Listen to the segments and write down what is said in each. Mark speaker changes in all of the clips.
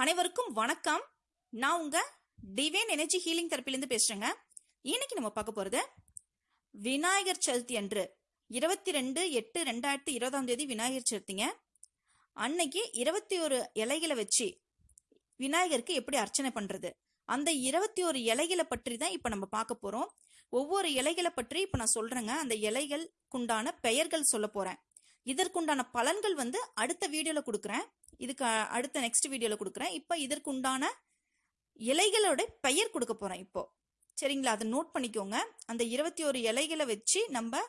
Speaker 1: அனைவருக்கும் வணக்கம். நான் உங்க டிவைன் எனர்ஜி ஹீலிங் தரப்பிலிருந்து பேசுறேங்க. இன்னைக்கு நம்ம பார்க்க போறது விநாயகர் சதுர்த்தி அன்று இருபத்தி ரெண்டு எட்டு ரெண்டாயிரத்தி இருபதாம் தேதி விநாயகர் சதுர்த்திங்க. அன்னைக்கு இருபத்தி ஒரு இலைகளை வச்சு விநாயகருக்கு எப்படி அர்ச்சனை பண்றது? அந்த இருபத்தி ஒரு இலைகளை பற்றி தான் இப்போ நம்ம பார்க்க போறோம். ஒவ்வொரு இலைகளை பற்றி இப்போ நான் சொல்றேங்க. அந்த இலைகளுக்குண்டான பெயர்கள் சொல்ல போறேன். இதற்குண்டான பலன்கள் வந்து அடுத்த வீடியோவில் கொடுக்குறேன். இதுக்கு அடுத்த நெக்ஸ்ட் வீடியோவில் கொடுக்குறேன். இப்போ இதற்குண்டான இலைகளோட பெயர் கொடுக்க போகிறேன் இப்போது சரிங்களா? அதை நோட் பண்ணிக்கோங்க. அந்த இருபத்தி ஒரு இலைகளை வச்சு நம்ம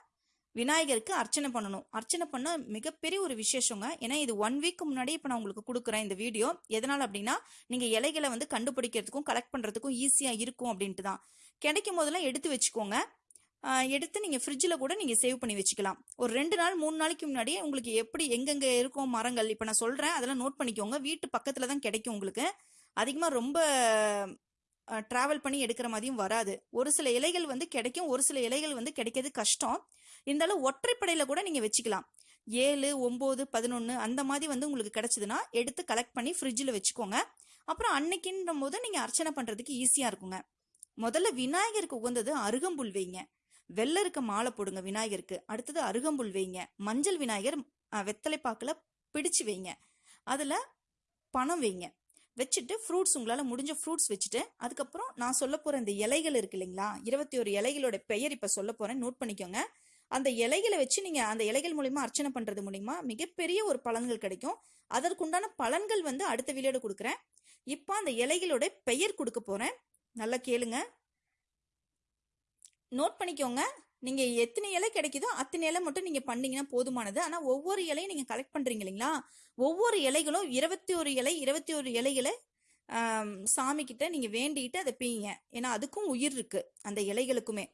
Speaker 1: விநாயகருக்கு அர்ச்சனை பண்ணணும். அர்ச்சனை பண்ண மிகப்பெரிய ஒரு விசேஷங்க. ஏன்னா இது ஒன் வீக் முன்னாடி இப்போ நான் உங்களுக்கு கொடுக்குறேன் இந்த வீடியோ. எதனால் அப்படின்னா நீங்கள் இலைகளை வந்து கண்டுபிடிக்கிறதுக்கும் கலெக்ட் பண்ணுறதுக்கும் ஈஸியாக இருக்கும் அப்படின்ட்டு தான் கிடைக்கும் போதெல்லாம் எடுத்து வச்சுக்கோங்க. எடுத்து நீங்கள் ஃப்ரிட்ஜில் கூட நீங்கள் சேவ் பண்ணி வச்சுக்கலாம். ஒரு ரெண்டு நாள் மூணு நாளைக்கு முன்னாடியே உங்களுக்கு எப்படி எங்கெங்கே இருக்கும் மரங்கள் இப்போ நான் சொல்கிறேன் அதெல்லாம் நோட் பண்ணிக்கோங்க. வீட்டு பக்கத்தில் தான் கிடைக்கும் உங்களுக்கு. அதிகமாக ரொம்ப ட்ராவல் பண்ணி எடுக்கிற மாதிரியும் வராது. ஒரு சில இலைகள் வந்து கிடைக்கும் ஒரு சில இலைகள் வந்து கிடைக்கிறது கஷ்டம். இருந்தாலும் ஒற்றைப்படையில் கூட நீங்கள் வச்சுக்கலாம். ஏழு ஒம்பது பதினொன்று அந்த மாதிரி வந்து உங்களுக்கு கிடச்சிதுன்னா எடுத்து கலெக்ட் பண்ணி ஃப்ரிட்ஜில் வச்சுக்கோங்க. அப்புறம் அன்னைக்குன்ற போது நீங்கள் அர்ச்சனை பண்ணுறதுக்கு ஈஸியாக இருக்குங்க. முதல்ல விநாயகருக்கு உகந்தது அருகம்புல் வைங்க. வெள்ளை இருக்க மாலை போடுங்க விநாயகருக்கு. அடுத்தது அருகம்புல் வைங்க. மஞ்சள் விநாயகர் வெத்தலை பாக்கில் பிடிச்சு வைங்க. அதில் பணம் வைங்க. வச்சுட்டு ஃப்ரூட்ஸ் உங்களால் முடிஞ்ச ஃப்ரூட்ஸ் வச்சுட்டு அதுக்கப்புறம் நான் சொல்ல போகிற இந்த இலைகள் இருக்கு இல்லைங்களா? இருபத்தி ஒரு இலைகளோட பெயர் இப்போ சொல்ல போகிறேன் நோட் பண்ணிக்கோங்க. அந்த இலைகளை வச்சு நீங்கள் அந்த இலைகள் மூலிமா அர்ச்சனை பண்ணுறது மூலிமா மிகப்பெரிய ஒரு பலன்கள் கிடைக்கும். அதற்குண்டான பலன்கள் வந்து அடுத்த வீடியோட கொடுக்குறேன். இப்போ அந்த இலைகளோட பெயர் கொடுக்க போகிறேன் நல்லா கேளுங்க. நோட் பண்ணிக்கோங்க. நீங்க எத்தனை இலை கிடைக்குதோ அத்தனை இலை மட்டும் நீங்க பண்ணீங்கன்னா போதுமானது. ஆனா ஒவ்வொரு இலையும் நீங்க கலெக்ட் பண்றீங்க இல்லைங்களா? ஒவ்வொரு இலைகளும் இருபத்தி ஒரு இலை இருபத்தி ஒரு இலைகளை சாமிக்கிட்ட சாமி கிட்ட நீங்க வேண்டிட்டு அதை பீங்க. ஏன்னா அதுக்கும் உயிர் இருக்கு அந்த இலைகளுக்குமே.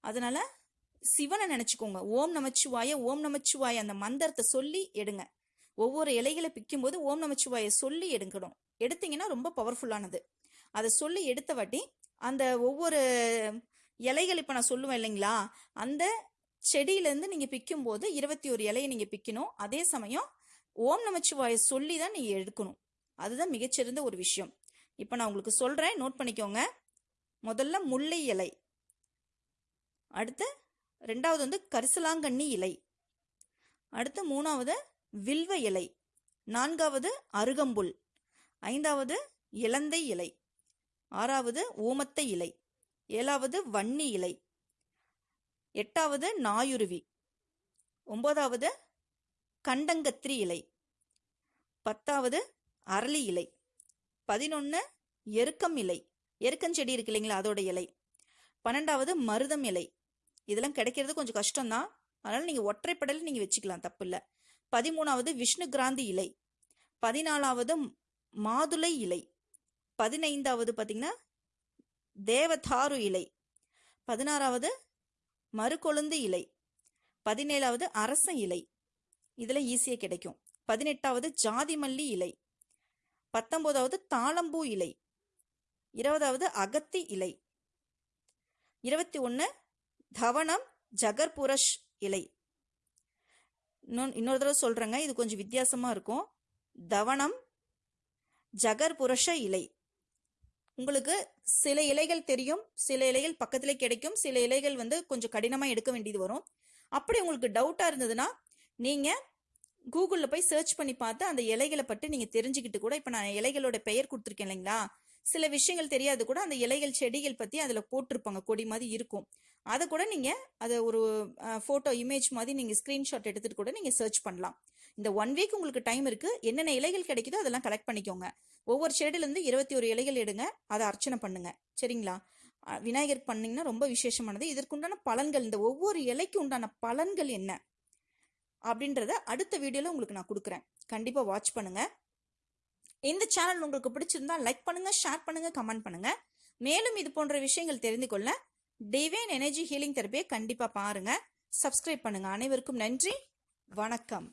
Speaker 1: அதனால சிவனை நினைச்சுக்கோங்க. ஓம் நமச்சிவாய ஓம் நமச்சிவாய அந்த மந்திரத்தை சொல்லி எடுங்க. ஒவ்வொரு இலைகளை பிக்கும்போது ஓம் நமச்சிவாய சொல்லி எடுக்கணும். எடுத்தீங்கன்னா ரொம்ப பவர்ஃபுல்லானது அதை சொல்லி எடுத்த வாட்டி அந்த ஒவ்வொரு இலைகள் இப்போ நான் சொல்லுவேன் இல்லைங்களா? அந்த செடியிலேருந்து நீங்கள் பிக்கும்போது இருபத்தி ஒரு இலையை நீங்கள் பிக்கணும். அதே சமயம் ஓம் நமச்சிவாய சொல்லி தான் நீங்கள் எடுக்கணும். அதுதான் மிகச்சிறந்த ஒரு விஷயம். இப்போ நான் உங்களுக்கு சொல்கிறேன் நோட் பண்ணிக்கோங்க. முதல்ல முல்லை இலை. அடுத்து ரெண்டாவது வந்து கரிசலாங்கண்ணி இலை. அடுத்து மூணாவது வில்வ இலை. நான்காவது அருகம்புல். ஐந்தாவது இலந்தை இலை. ஆறாவது ஓமத்தை இலை. ஏழாவது வன்னி இலை. எட்டாவது நாயுருவி. ஒன்பதாவது கண்டங்கத்திரி இலை. பத்தாவது அரளி இலை. பதினொன்று எருக்கம் இலை. எருக்கஞ்செடி இருக்கு இல்லைங்களா அதோட இலை. பன்னெண்டாவது மருதம் இலை. இதெல்லாம் கிடைக்கிறது கொஞ்சம் கஷ்டம்தான். அதனால் நீங்கள் ஒற்றைப்படலில் நீங்கள் வச்சுக்கலாம் தப்பு இல்லை. பதிமூணாவது விஷ்ணு கிராந்தி இலை. பதினாலாவது மாதுளை இலை. பதினைந்தாவது பார்த்தீங்கன்னா தேவதாரு இலை. பதினாறாவது மறுகொழுந்து இலை. பதினேழாவது அரச இலை. இதில் ஈஸியாக கிடைக்கும். பதினெட்டாவது ஜாதி மல்லி இலை. பத்தொம்போதாவது தாளம்பூ இலை. இருபதாவது அகத்தி இலை. இருபத்தி ஒன்று தவணம் ஜகர்புரஷ் இலை. இன்னொன்று இன்னொரு தடவை சொல்கிறேங்க இது கொஞ்சம் வித்தியாசமாக இருக்கும். தவணம் ஜகர்புரஷ இலை. உங்களுக்கு சில இலைகள் தெரியும் சில இலைகள் பக்கத்திலே கிடைக்கும் சில இலைகள் வந்து கொஞ்சம் கடினமாக எடுக்க வேண்டியது வரும். அப்படி உங்களுக்கு டவுட்டாக இருந்ததுன்னா நீங்கள் கூகுளில் போய் சர்ச் பண்ணி பார்த்து அந்த இலைகளை பற்றி நீங்கள் தெரிஞ்சுக்கிட்டு கூட இப்போ நான் இலைகளோட பெயர் கொடுத்துருக்கேன் இல்லைங்களா? சில விஷயங்கள் தெரியாது கூட அந்த இலைகள் செடிகள் பற்றி அதில் போட்டிருப்பாங்க. கொடி மாதிரி இருக்கும். அதை கூட நீங்கள் அதை ஒரு ஃபோட்டோ இமேஜ் மாதிரி நீங்கள் ஸ்க்ரீன்ஷாட் எடுத்துகிட்டு கூட நீங்கள் சர்ச் பண்ணலாம். இந்த ஒன் வீக் உங்களுக்கு டைம் இருக்குது என்னென்ன இலைகள் கிடைக்குதோ அதெல்லாம் கலெக்ட் பண்ணிக்கோங்க. ஒவ்வொரு செடியிலேருந்து இருபத்தி ஒரு இலைகள் எடுங்க. அதை அர்ச்சனை பண்ணுங்க. சரிங்களா? விநாயகர் பண்ணிங்கன்னா ரொம்ப விசேஷமானது. இதற்குண்டான பலன்கள் இந்த ஒவ்வொரு இலைக்கு உண்டான பலன்கள் என்ன? அப்படின்றத அடுத்த வீடியோவில் உங்களுக்கு நான் கொடுக்குறேன். கண்டிப்பாக வாட்ச் பண்ணுங்கள் இந்த சேனல் உங்களுக்கு பிடிச்சிருந்தா லைக் பண்ணுங்க ஷேர் பண்ணுங்க கமெண்ட் பண்ணுங்க. மேலும் இது போன்ற விஷயங்கள் தெரிந்து கொள்ள டிவைன் எனர்ஜி ஹீலிங் தெரப்பியை கண்டிப்பாக பாருங்க. சப்ஸ்கிரைப் பண்ணுங்க. அனைவருக்கும் நன்றி. வணக்கம்.